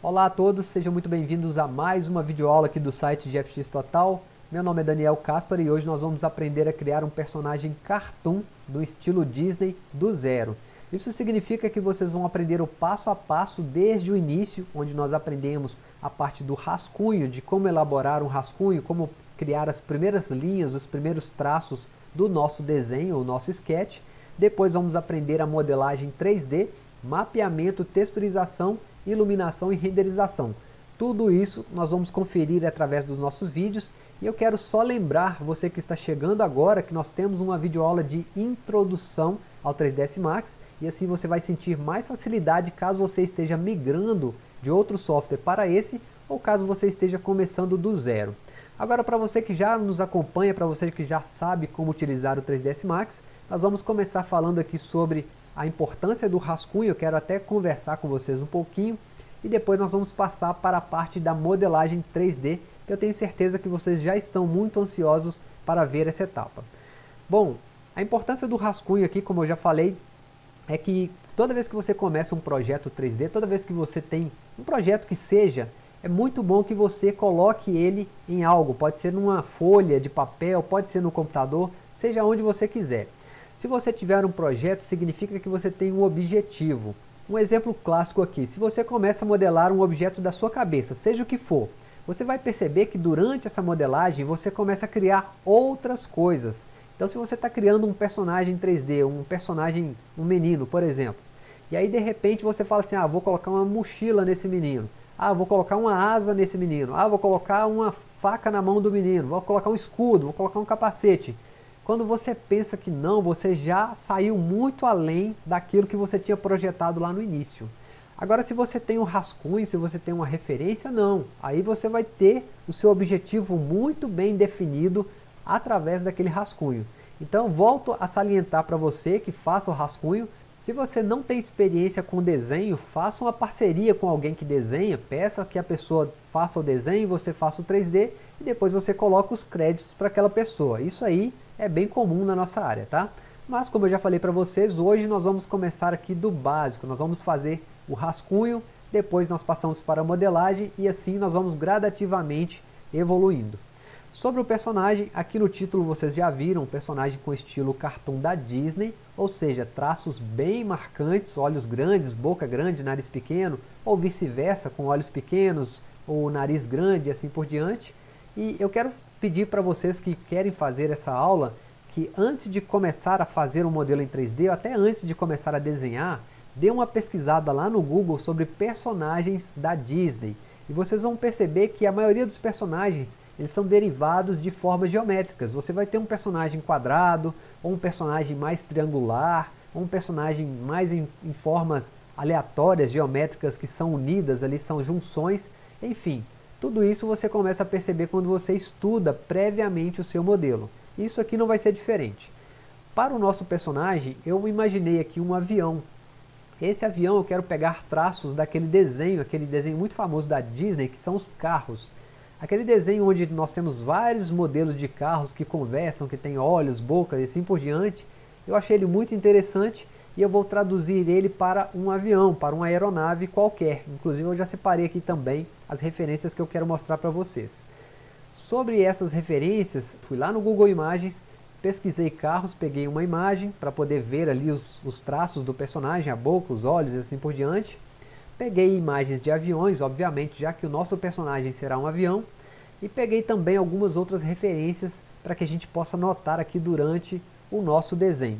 Olá a todos, sejam muito bem-vindos a mais uma videoaula aqui do site GFX Total. Meu nome é Daniel Caspar e hoje nós vamos aprender a criar um personagem cartoon do estilo Disney do zero. Isso significa que vocês vão aprender o passo a passo desde o início, onde nós aprendemos a parte do rascunho, de como elaborar um rascunho, como criar as primeiras linhas, os primeiros traços do nosso desenho, o nosso sketch. Depois vamos aprender a modelagem 3D, mapeamento, texturização iluminação e renderização. Tudo isso nós vamos conferir através dos nossos vídeos e eu quero só lembrar você que está chegando agora que nós temos uma videoaula de introdução ao 3ds Max e assim você vai sentir mais facilidade caso você esteja migrando de outro software para esse ou caso você esteja começando do zero. Agora para você que já nos acompanha, para você que já sabe como utilizar o 3ds Max, nós vamos começar falando aqui sobre a importância do rascunho, eu quero até conversar com vocês um pouquinho, e depois nós vamos passar para a parte da modelagem 3D, que eu tenho certeza que vocês já estão muito ansiosos para ver essa etapa. Bom, a importância do rascunho aqui, como eu já falei, é que toda vez que você começa um projeto 3D, toda vez que você tem um projeto que seja, é muito bom que você coloque ele em algo, pode ser numa folha de papel, pode ser no computador, seja onde você quiser. Se você tiver um projeto, significa que você tem um objetivo. Um exemplo clássico aqui, se você começa a modelar um objeto da sua cabeça, seja o que for, você vai perceber que durante essa modelagem você começa a criar outras coisas. Então se você está criando um personagem 3D, um personagem, um menino, por exemplo, e aí de repente você fala assim, ah, vou colocar uma mochila nesse menino, ah, vou colocar uma asa nesse menino, ah, vou colocar uma faca na mão do menino, vou colocar um escudo, vou colocar um capacete. Quando você pensa que não, você já saiu muito além daquilo que você tinha projetado lá no início. Agora se você tem um rascunho, se você tem uma referência, não. Aí você vai ter o seu objetivo muito bem definido através daquele rascunho. Então volto a salientar para você que faça o rascunho. Se você não tem experiência com desenho, faça uma parceria com alguém que desenha, peça que a pessoa faça o desenho, você faça o 3D e depois você coloca os créditos para aquela pessoa. Isso aí é bem comum na nossa área, tá? Mas como eu já falei para vocês, hoje nós vamos começar aqui do básico, nós vamos fazer o rascunho, depois nós passamos para a modelagem e assim nós vamos gradativamente evoluindo. Sobre o personagem, aqui no título vocês já viram um personagem com estilo cartoon da Disney, ou seja, traços bem marcantes, olhos grandes, boca grande, nariz pequeno, ou vice-versa, com olhos pequenos, ou nariz grande e assim por diante. E eu quero pedir para vocês que querem fazer essa aula, que antes de começar a fazer um modelo em 3D, ou até antes de começar a desenhar, dê uma pesquisada lá no Google sobre personagens da Disney. E vocês vão perceber que a maioria dos personagens eles são derivados de formas geométricas. Você vai ter um personagem quadrado, ou um personagem mais triangular, ou um personagem mais em, em formas aleatórias, geométricas, que são unidas ali, são junções, enfim. Tudo isso você começa a perceber quando você estuda previamente o seu modelo. Isso aqui não vai ser diferente. Para o nosso personagem, eu imaginei aqui um avião. Esse avião eu quero pegar traços daquele desenho, aquele desenho muito famoso da Disney, que são os carros. Aquele desenho onde nós temos vários modelos de carros que conversam, que tem olhos, bocas e assim por diante. Eu achei ele muito interessante e eu vou traduzir ele para um avião, para uma aeronave qualquer. Inclusive eu já separei aqui também as referências que eu quero mostrar para vocês. Sobre essas referências, fui lá no Google Imagens, pesquisei carros, peguei uma imagem para poder ver ali os, os traços do personagem, a boca, os olhos e assim por diante. Peguei imagens de aviões, obviamente, já que o nosso personagem será um avião. E peguei também algumas outras referências para que a gente possa notar aqui durante o nosso desenho.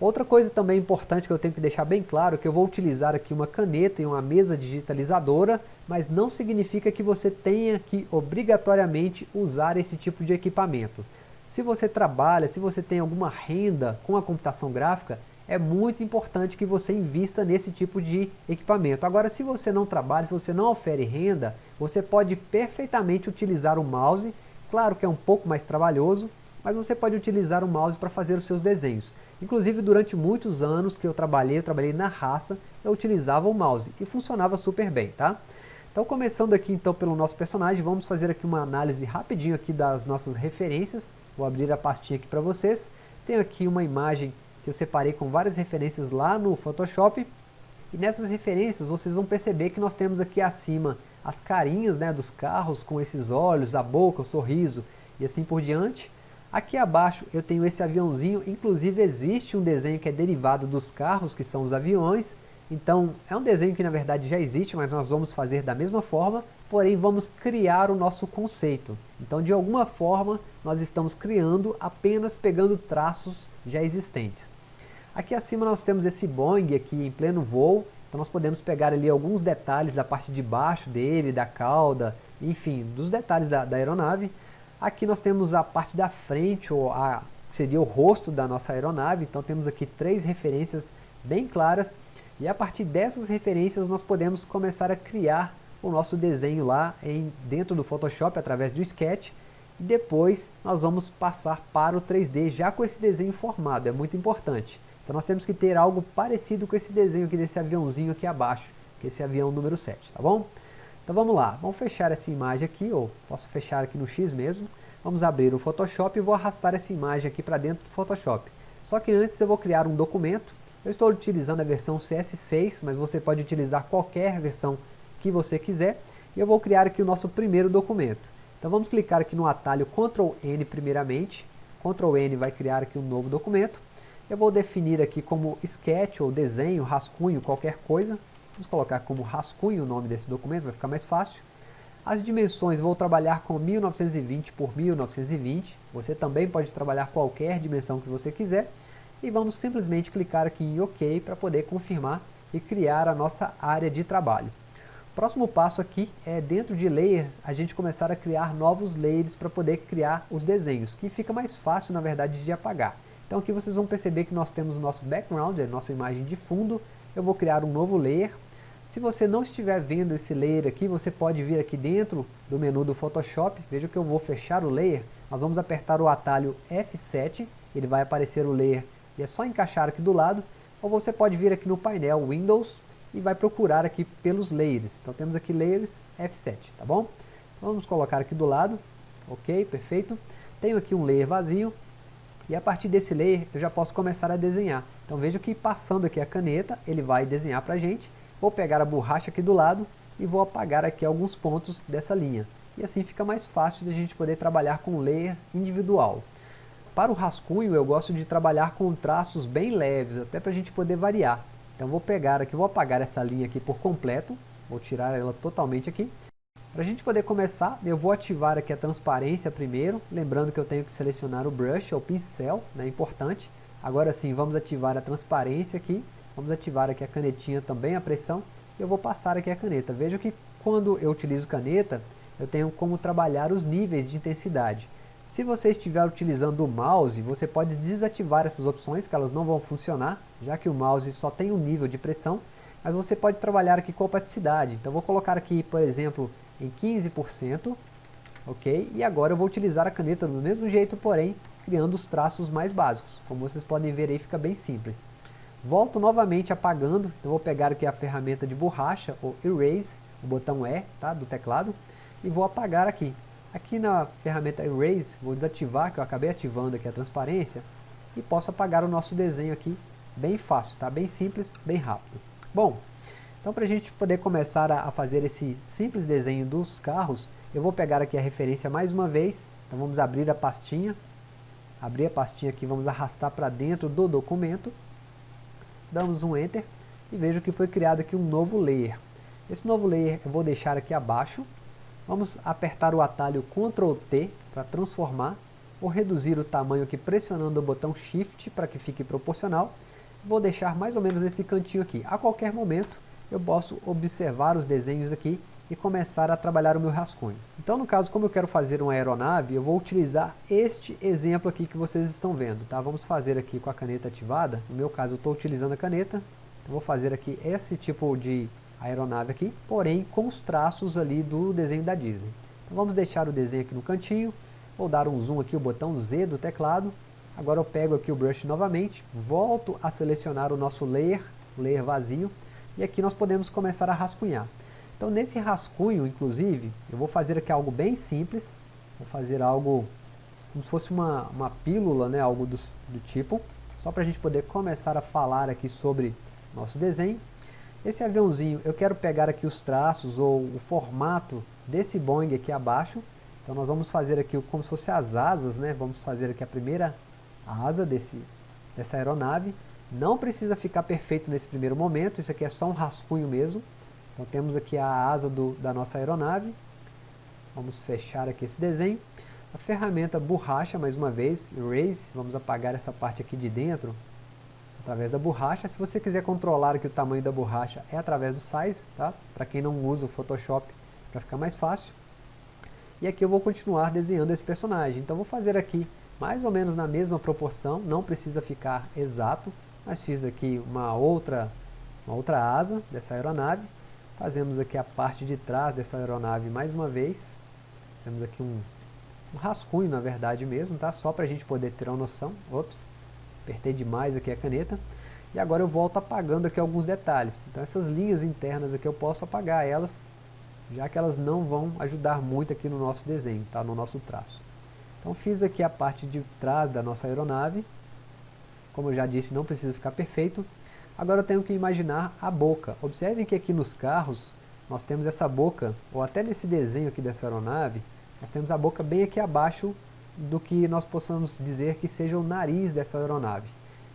Outra coisa também importante que eu tenho que deixar bem claro é que eu vou utilizar aqui uma caneta e uma mesa digitalizadora, mas não significa que você tenha que obrigatoriamente usar esse tipo de equipamento. Se você trabalha, se você tem alguma renda com a computação gráfica, é muito importante que você invista nesse tipo de equipamento. Agora, se você não trabalha, se você não ofere renda, você pode perfeitamente utilizar o mouse, claro que é um pouco mais trabalhoso, mas você pode utilizar o mouse para fazer os seus desenhos. Inclusive, durante muitos anos que eu trabalhei, eu trabalhei na raça, eu utilizava o mouse e funcionava super bem, tá? Então, começando aqui então pelo nosso personagem, vamos fazer aqui uma análise rapidinho aqui das nossas referências. Vou abrir a pastinha aqui para vocês. Tenho aqui uma imagem que eu separei com várias referências lá no Photoshop. E nessas referências vocês vão perceber que nós temos aqui acima as carinhas né, dos carros com esses olhos, a boca, o sorriso e assim por diante. Aqui abaixo eu tenho esse aviãozinho, inclusive existe um desenho que é derivado dos carros, que são os aviões. Então é um desenho que na verdade já existe, mas nós vamos fazer da mesma forma, porém vamos criar o nosso conceito. Então de alguma forma nós estamos criando apenas pegando traços já existentes. Aqui acima nós temos esse Boeing aqui em pleno voo, então nós podemos pegar ali alguns detalhes da parte de baixo dele, da cauda, enfim, dos detalhes da, da aeronave. Aqui nós temos a parte da frente, ou a, seria o rosto da nossa aeronave, então temos aqui três referências bem claras, e a partir dessas referências nós podemos começar a criar o nosso desenho lá em, dentro do Photoshop através do Sketch, e depois nós vamos passar para o 3D já com esse desenho formado, é muito importante. Então nós temos que ter algo parecido com esse desenho aqui desse aviãozinho aqui abaixo, que é esse avião número 7, tá bom? Então vamos lá, vamos fechar essa imagem aqui, ou posso fechar aqui no X mesmo. Vamos abrir o Photoshop e vou arrastar essa imagem aqui para dentro do Photoshop. Só que antes eu vou criar um documento. Eu estou utilizando a versão CS6, mas você pode utilizar qualquer versão que você quiser. E eu vou criar aqui o nosso primeiro documento. Então vamos clicar aqui no atalho Ctrl N primeiramente. Ctrl N vai criar aqui um novo documento. Eu vou definir aqui como sketch ou desenho, rascunho, qualquer coisa. Vamos colocar como rascunho o nome desse documento, vai ficar mais fácil. As dimensões vou trabalhar com 1920 por 1920. Você também pode trabalhar qualquer dimensão que você quiser. E vamos simplesmente clicar aqui em OK para poder confirmar e criar a nossa área de trabalho. O próximo passo aqui é dentro de layers a gente começar a criar novos layers para poder criar os desenhos, que fica mais fácil na verdade de apagar. Então aqui vocês vão perceber que nós temos o nosso background, a nossa imagem de fundo. Eu vou criar um novo layer se você não estiver vendo esse layer aqui, você pode vir aqui dentro do menu do Photoshop. Veja que eu vou fechar o layer. Nós vamos apertar o atalho F7. Ele vai aparecer o layer e é só encaixar aqui do lado. Ou você pode vir aqui no painel Windows e vai procurar aqui pelos layers. Então temos aqui layers F7, tá bom? Vamos colocar aqui do lado. Ok, perfeito. Tenho aqui um layer vazio. E a partir desse layer eu já posso começar a desenhar. Então veja que passando aqui a caneta, ele vai desenhar para a gente Vou pegar a borracha aqui do lado e vou apagar aqui alguns pontos dessa linha. E assim fica mais fácil de a gente poder trabalhar com layer individual. Para o rascunho eu gosto de trabalhar com traços bem leves, até para a gente poder variar. Então vou pegar aqui, vou apagar essa linha aqui por completo, vou tirar ela totalmente aqui. Para a gente poder começar, eu vou ativar aqui a transparência primeiro, lembrando que eu tenho que selecionar o brush, ou pincel, né, importante. Agora sim, vamos ativar a transparência aqui, Vamos ativar aqui a canetinha também, a pressão. E eu vou passar aqui a caneta. Veja que quando eu utilizo caneta, eu tenho como trabalhar os níveis de intensidade. Se você estiver utilizando o mouse, você pode desativar essas opções, que elas não vão funcionar, já que o mouse só tem um nível de pressão, mas você pode trabalhar aqui com opaticidade. Então vou colocar aqui, por exemplo, em 15%, ok? E agora eu vou utilizar a caneta do mesmo jeito, porém, criando os traços mais básicos. Como vocês podem ver aí, fica bem simples. Volto novamente apagando, então vou pegar aqui a ferramenta de borracha, ou Erase, o botão E tá, do teclado, e vou apagar aqui. Aqui na ferramenta Erase, vou desativar, que eu acabei ativando aqui a transparência, e posso apagar o nosso desenho aqui, bem fácil, tá? bem simples, bem rápido. Bom, então para a gente poder começar a, a fazer esse simples desenho dos carros, eu vou pegar aqui a referência mais uma vez, então vamos abrir a pastinha, abrir a pastinha aqui, vamos arrastar para dentro do documento, damos um Enter e vejo que foi criado aqui um novo layer. Esse novo layer eu vou deixar aqui abaixo. Vamos apertar o atalho Ctrl T para transformar ou reduzir o tamanho aqui pressionando o botão Shift para que fique proporcional. Vou deixar mais ou menos nesse cantinho aqui. A qualquer momento eu posso observar os desenhos aqui e começar a trabalhar o meu rascunho. Então no caso, como eu quero fazer uma aeronave, eu vou utilizar este exemplo aqui que vocês estão vendo. Tá? Vamos fazer aqui com a caneta ativada, no meu caso eu estou utilizando a caneta, vou fazer aqui esse tipo de aeronave aqui, porém com os traços ali do desenho da Disney. Então vamos deixar o desenho aqui no cantinho, vou dar um zoom aqui, o botão Z do teclado, agora eu pego aqui o brush novamente, volto a selecionar o nosso layer, o layer vazio, e aqui nós podemos começar a rascunhar. Então nesse rascunho, inclusive, eu vou fazer aqui algo bem simples, vou fazer algo como se fosse uma, uma pílula, né, algo do, do tipo, só para a gente poder começar a falar aqui sobre nosso desenho. Esse aviãozinho, eu quero pegar aqui os traços ou o formato desse Boeing aqui abaixo. Então nós vamos fazer aqui como se fosse as asas, né? Vamos fazer aqui a primeira asa desse, dessa aeronave. Não precisa ficar perfeito nesse primeiro momento, isso aqui é só um rascunho mesmo. Então temos aqui a asa do, da nossa aeronave. Vamos fechar aqui esse desenho. A ferramenta borracha, mais uma vez, Erase, vamos apagar essa parte aqui de dentro, através da borracha. Se você quiser controlar aqui o tamanho da borracha, é através do Size, tá? Para quem não usa o Photoshop, para ficar mais fácil. E aqui eu vou continuar desenhando esse personagem. Então vou fazer aqui mais ou menos na mesma proporção, não precisa ficar exato, mas fiz aqui uma outra, uma outra asa dessa aeronave. Fazemos aqui a parte de trás dessa aeronave mais uma vez. Temos aqui um, um rascunho, na verdade mesmo, tá? Só para a gente poder ter uma noção. Ops, apertei demais aqui a caneta. E agora eu volto apagando aqui alguns detalhes. Então essas linhas internas aqui eu posso apagar elas, já que elas não vão ajudar muito aqui no nosso desenho, tá? no nosso traço. Então fiz aqui a parte de trás da nossa aeronave. Como eu já disse, não precisa ficar perfeito. Agora eu tenho que imaginar a boca. Observem que aqui nos carros, nós temos essa boca, ou até nesse desenho aqui dessa aeronave, nós temos a boca bem aqui abaixo do que nós possamos dizer que seja o nariz dessa aeronave.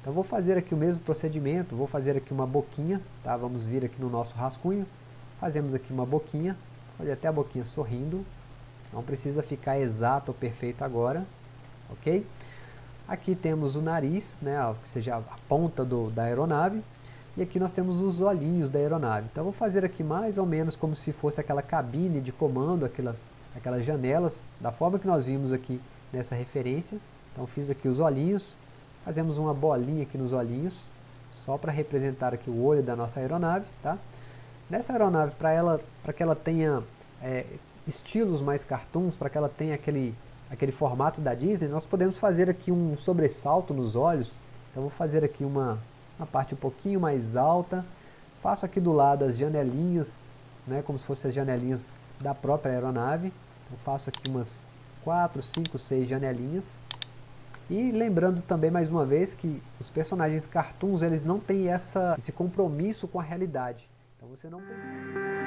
Então vou fazer aqui o mesmo procedimento, vou fazer aqui uma boquinha, tá? vamos vir aqui no nosso rascunho, fazemos aqui uma boquinha, fazer até a boquinha sorrindo, não precisa ficar exato ou perfeito agora, ok? Aqui temos o nariz, né, ou seja, a ponta do, da aeronave, e aqui nós temos os olhinhos da aeronave. Então vou fazer aqui mais ou menos como se fosse aquela cabine de comando, aquelas, aquelas janelas, da forma que nós vimos aqui nessa referência. Então fiz aqui os olhinhos, fazemos uma bolinha aqui nos olhinhos, só para representar aqui o olho da nossa aeronave. Tá? Nessa aeronave, para ela, que ela tenha é, estilos mais cartoons, para que ela tenha aquele, aquele formato da Disney, nós podemos fazer aqui um sobressalto nos olhos. Então vou fazer aqui uma, uma parte um pouquinho mais alta. Faço aqui do lado as janelinhas, né, como se fossem as janelinhas da própria aeronave. Então faço aqui umas 4, 5, 6 janelinhas. E lembrando também mais uma vez que os personagens cartoons eles não têm essa, esse compromisso com a realidade. Então você não precisa...